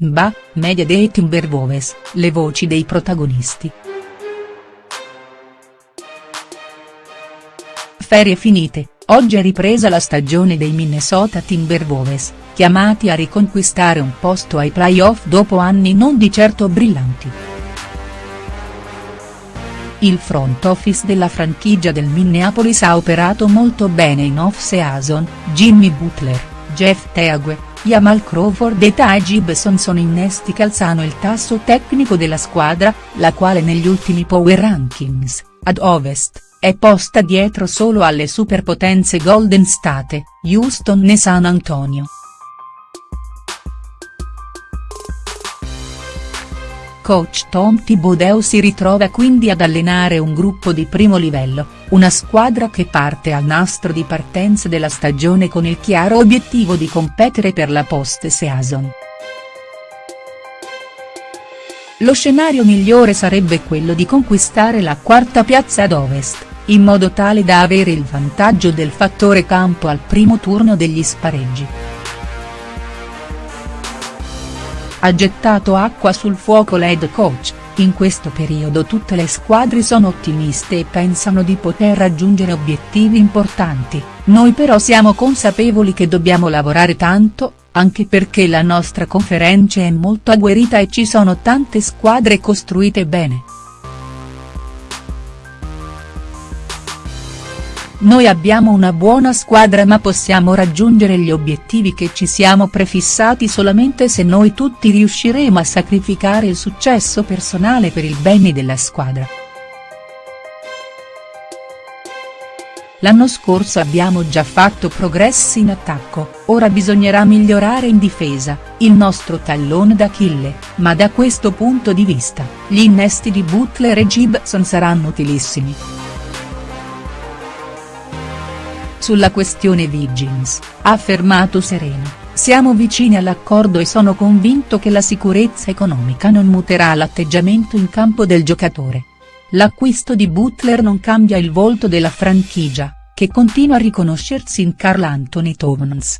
Mba, media dei Timberwolves, le voci dei protagonisti. Ferie finite, oggi è ripresa la stagione dei Minnesota Timberwolves, chiamati a riconquistare un posto ai playoff dopo anni non di certo brillanti. Il front office della franchigia del Minneapolis ha operato molto bene in off-season, Jimmy Butler, Jeff Teague, Jamal Crawford e Ty Gibson sono innesti che alzano il tasso tecnico della squadra, la quale negli ultimi power rankings, ad ovest è posta dietro solo alle superpotenze Golden State, Houston e San Antonio. Coach Tom Thibodeau si ritrova quindi ad allenare un gruppo di primo livello, una squadra che parte al nastro di partenza della stagione con il chiaro obiettivo di competere per la post-season. Lo scenario migliore sarebbe quello di conquistare la quarta piazza ad ovest in modo tale da avere il vantaggio del fattore campo al primo turno degli spareggi. Ha gettato acqua sul fuoco l'head coach, in questo periodo tutte le squadre sono ottimiste e pensano di poter raggiungere obiettivi importanti, noi però siamo consapevoli che dobbiamo lavorare tanto, anche perché la nostra conferenza è molto agguerrita e ci sono tante squadre costruite bene. Noi abbiamo una buona squadra ma possiamo raggiungere gli obiettivi che ci siamo prefissati solamente se noi tutti riusciremo a sacrificare il successo personale per il bene della squadra. L'anno scorso abbiamo già fatto progressi in attacco, ora bisognerà migliorare in difesa, il nostro tallone d'Achille, ma da questo punto di vista, gli innesti di Butler e Gibson saranno utilissimi. Sulla questione Wiggins, ha affermato Serena, siamo vicini all'accordo e sono convinto che la sicurezza economica non muterà l'atteggiamento in campo del giocatore. L'acquisto di Butler non cambia il volto della franchigia, che continua a riconoscersi in Carl Anthony Towns.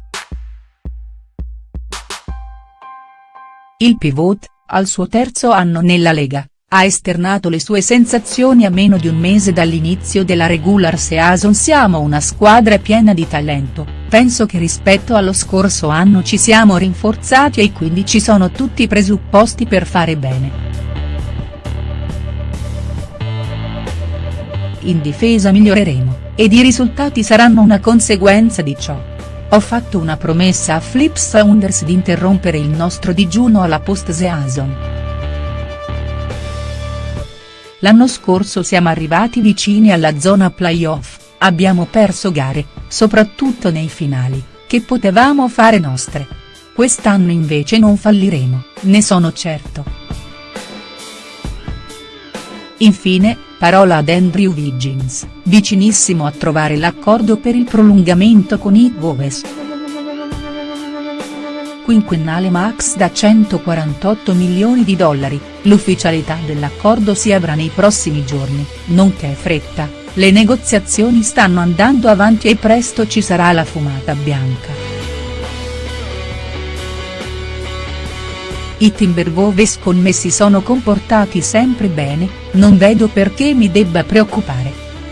Il pivot, al suo terzo anno nella Lega, ha esternato le sue sensazioni a meno di un mese dall'inizio della regular season siamo una squadra piena di talento, penso che rispetto allo scorso anno ci siamo rinforzati e quindi ci sono tutti i presupposti per fare bene. In difesa miglioreremo, ed i risultati saranno una conseguenza di ciò. Ho fatto una promessa a Flip Saunders di interrompere il nostro digiuno alla post-season. L'anno scorso siamo arrivati vicini alla zona playoff, abbiamo perso gare, soprattutto nei finali, che potevamo fare nostre. Quest'anno invece non falliremo, ne sono certo. Infine, parola ad Andrew Wiggins, vicinissimo a trovare l'accordo per il prolungamento con i Wolves quinquennale max da 148 milioni di dollari, l'ufficialità dell'accordo si avrà nei prossimi giorni, nonché fretta, le negoziazioni stanno andando avanti e presto ci sarà la fumata bianca. I Timberwolves con me si sono comportati sempre bene, non vedo perché mi debba preoccupare.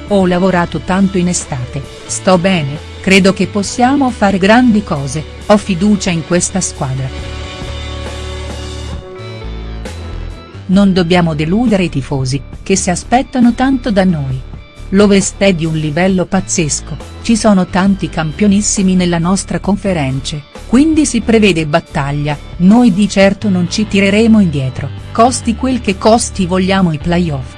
Ho lavorato tanto in estate, sto bene, credo che possiamo fare grandi cose, ho fiducia in questa squadra. Non dobbiamo deludere i tifosi, che si aspettano tanto da noi. L'Ovest è di un livello pazzesco, ci sono tanti campionissimi nella nostra conferenza, quindi si prevede battaglia, noi di certo non ci tireremo indietro, costi quel che costi vogliamo i playoff.